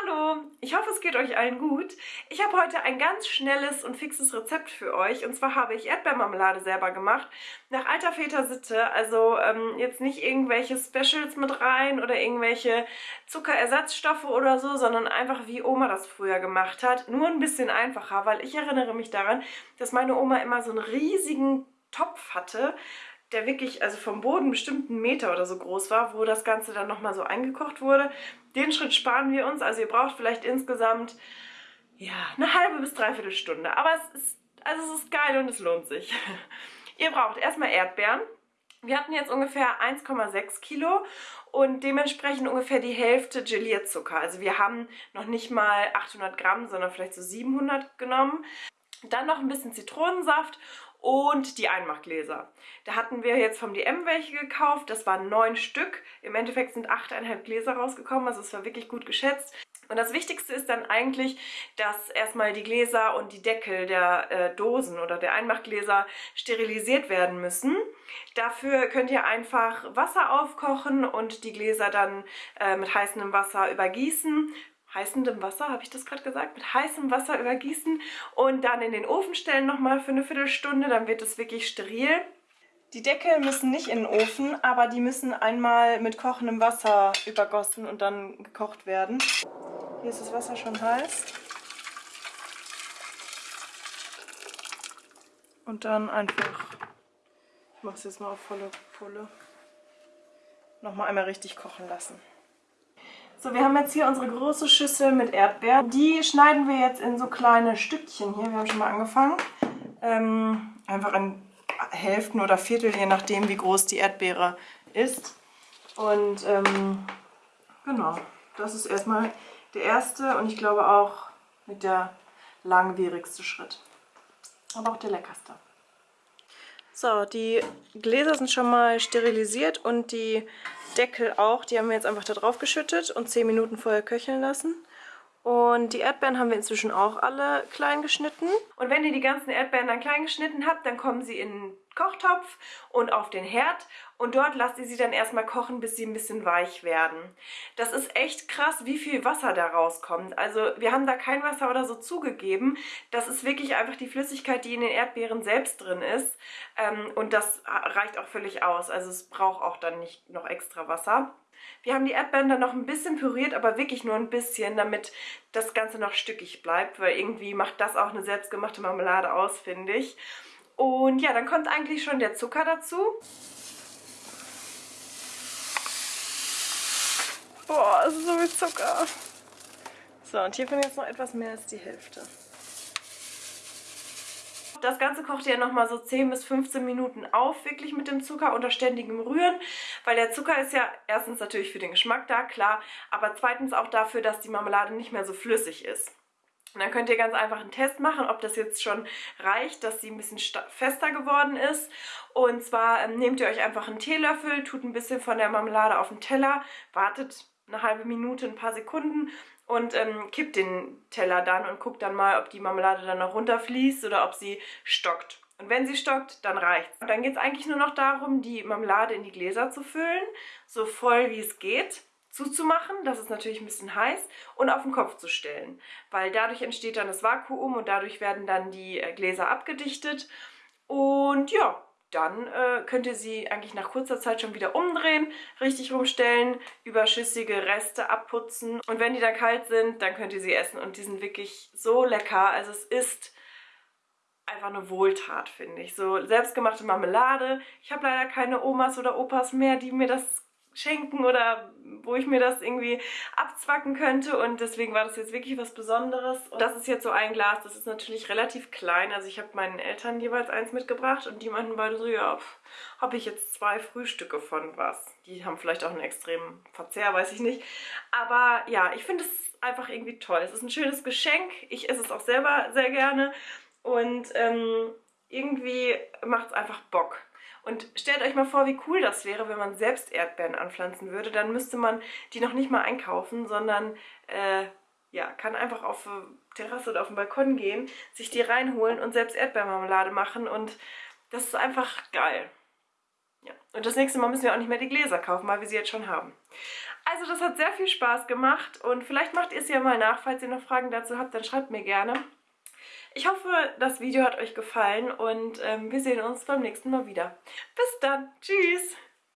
Hallo, ich hoffe es geht euch allen gut. Ich habe heute ein ganz schnelles und fixes Rezept für euch. Und zwar habe ich Erdbeermarmelade selber gemacht, nach alter Väter Sitte. Also ähm, jetzt nicht irgendwelche Specials mit rein oder irgendwelche Zuckerersatzstoffe oder so, sondern einfach wie Oma das früher gemacht hat. Nur ein bisschen einfacher, weil ich erinnere mich daran, dass meine Oma immer so einen riesigen Topf hatte, der wirklich also vom Boden bestimmt einen Meter oder so groß war, wo das Ganze dann nochmal so eingekocht wurde. Den Schritt sparen wir uns. Also ihr braucht vielleicht insgesamt ja, eine halbe bis dreiviertel Stunde. Aber es ist, also es ist geil und es lohnt sich. ihr braucht erstmal Erdbeeren. Wir hatten jetzt ungefähr 1,6 Kilo und dementsprechend ungefähr die Hälfte Gelierzucker. Also wir haben noch nicht mal 800 Gramm, sondern vielleicht so 700 genommen. Dann noch ein bisschen Zitronensaft und die Einmachgläser. Da hatten wir jetzt vom DM welche gekauft, das waren neun Stück. Im Endeffekt sind achteinhalb Gläser rausgekommen, also es war wirklich gut geschätzt. Und das Wichtigste ist dann eigentlich, dass erstmal die Gläser und die Deckel der äh, Dosen oder der Einmachgläser sterilisiert werden müssen. Dafür könnt ihr einfach Wasser aufkochen und die Gläser dann äh, mit heißem Wasser übergießen heißendem Wasser, habe ich das gerade gesagt, mit heißem Wasser übergießen und dann in den Ofen stellen nochmal für eine Viertelstunde, dann wird es wirklich steril. Die Deckel müssen nicht in den Ofen, aber die müssen einmal mit kochendem Wasser übergossen und dann gekocht werden. Hier ist das Wasser schon heiß. Und dann einfach, ich mache es jetzt mal auf volle Pulle, nochmal einmal richtig kochen lassen. So, wir haben jetzt hier unsere große Schüssel mit Erdbeeren. Die schneiden wir jetzt in so kleine Stückchen hier. Wir haben schon mal angefangen. Ähm, einfach in Hälften oder Viertel, je nachdem, wie groß die Erdbeere ist. Und ähm, genau, das ist erstmal der erste und ich glaube auch mit der langwierigste Schritt. Aber auch der leckerste. So, die Gläser sind schon mal sterilisiert und die Deckel auch. Die haben wir jetzt einfach da drauf geschüttet und 10 Minuten vorher köcheln lassen. Und die Erdbeeren haben wir inzwischen auch alle klein geschnitten. Und wenn ihr die ganzen Erdbeeren dann klein geschnitten habt, dann kommen sie in Kochtopf und auf den Herd. Und dort lasst ihr sie dann erstmal kochen, bis sie ein bisschen weich werden. Das ist echt krass, wie viel Wasser da rauskommt. Also wir haben da kein Wasser oder so zugegeben. Das ist wirklich einfach die Flüssigkeit, die in den Erdbeeren selbst drin ist. Ähm, und das reicht auch völlig aus. Also es braucht auch dann nicht noch extra Wasser. Wir haben die Erdbeeren dann noch ein bisschen püriert, aber wirklich nur ein bisschen, damit das Ganze noch stückig bleibt, weil irgendwie macht das auch eine selbstgemachte Marmelade aus, finde ich. Und ja, dann kommt eigentlich schon der Zucker dazu. Boah, das ist so viel Zucker. So, und hiervon jetzt noch etwas mehr als die Hälfte. Das Ganze kocht ihr nochmal so 10 bis 15 Minuten auf, wirklich mit dem Zucker unter ständigem Rühren, weil der Zucker ist ja erstens natürlich für den Geschmack da, klar, aber zweitens auch dafür, dass die Marmelade nicht mehr so flüssig ist. Und dann könnt ihr ganz einfach einen Test machen, ob das jetzt schon reicht, dass sie ein bisschen fester geworden ist. Und zwar ähm, nehmt ihr euch einfach einen Teelöffel, tut ein bisschen von der Marmelade auf den Teller, wartet eine halbe Minute, ein paar Sekunden und ähm, kippt den Teller dann und guckt dann mal, ob die Marmelade dann noch runterfließt oder ob sie stockt. Und wenn sie stockt, dann reicht's. Und dann geht es eigentlich nur noch darum, die Marmelade in die Gläser zu füllen, so voll wie es geht, zuzumachen, das ist natürlich ein bisschen heiß, und auf den Kopf zu stellen. Weil dadurch entsteht dann das Vakuum und dadurch werden dann die äh, Gläser abgedichtet. Und ja, dann äh, könnt ihr sie eigentlich nach kurzer Zeit schon wieder umdrehen, richtig rumstellen, überschüssige Reste abputzen und wenn die dann kalt sind, dann könnt ihr sie essen und die sind wirklich so lecker. Also es ist einfach eine Wohltat, finde ich. So selbstgemachte Marmelade. Ich habe leider keine Omas oder Opas mehr, die mir das schenken oder wo ich mir das irgendwie abzwacken könnte und deswegen war das jetzt wirklich was Besonderes. Und das ist jetzt so ein Glas, das ist natürlich relativ klein, also ich habe meinen Eltern jeweils eins mitgebracht und die meinten beide so, ja, habe ich jetzt zwei Frühstücke von was. Die haben vielleicht auch einen extremen Verzehr, weiß ich nicht. Aber ja, ich finde es einfach irgendwie toll. Es ist ein schönes Geschenk, ich esse es auch selber sehr gerne und ähm, irgendwie macht es einfach Bock. Und stellt euch mal vor, wie cool das wäre, wenn man selbst Erdbeeren anpflanzen würde. Dann müsste man die noch nicht mal einkaufen, sondern äh, ja, kann einfach auf die Terrasse oder auf den Balkon gehen, sich die reinholen und selbst Erdbeermarmelade machen. Und das ist einfach geil. Ja. Und das nächste Mal müssen wir auch nicht mehr die Gläser kaufen, weil wir sie jetzt schon haben. Also das hat sehr viel Spaß gemacht und vielleicht macht ihr es ja mal nach. Falls ihr noch Fragen dazu habt, dann schreibt mir gerne. Ich hoffe, das Video hat euch gefallen und ähm, wir sehen uns beim nächsten Mal wieder. Bis dann. Tschüss.